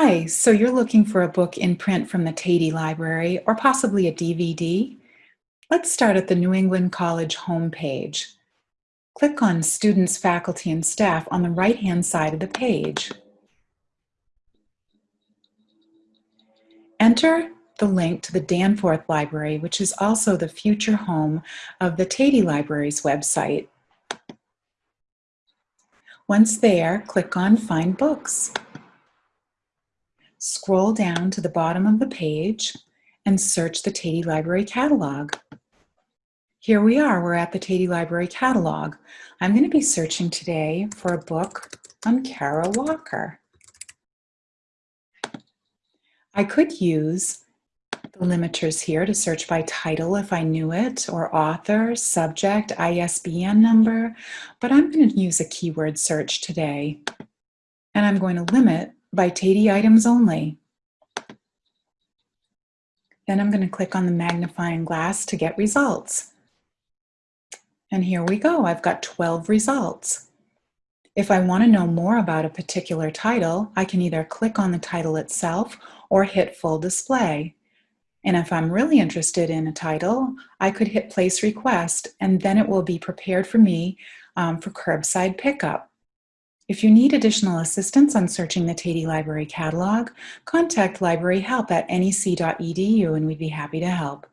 Hi, so you're looking for a book in print from the Tatey Library or possibly a DVD? Let's start at the New England College homepage. Click on Students, Faculty, and Staff on the right-hand side of the page. Enter the link to the Danforth Library, which is also the future home of the Tatey Library's website. Once there, click on Find Books. Scroll down to the bottom of the page and search the Tatey Library catalog. Here we are, we're at the Tatey Library catalog. I'm going to be searching today for a book on Kara Walker. I could use the limiters here to search by title if I knew it, or author, subject, ISBN number, but I'm going to use a keyword search today. And I'm going to limit by Tatey items only. Then I'm going to click on the magnifying glass to get results. And here we go, I've got 12 results. If I want to know more about a particular title, I can either click on the title itself or hit full display. And if I'm really interested in a title, I could hit place request and then it will be prepared for me um, for curbside pickup. If you need additional assistance on searching the Tatey Library catalog, contact library help at nec.edu and we'd be happy to help.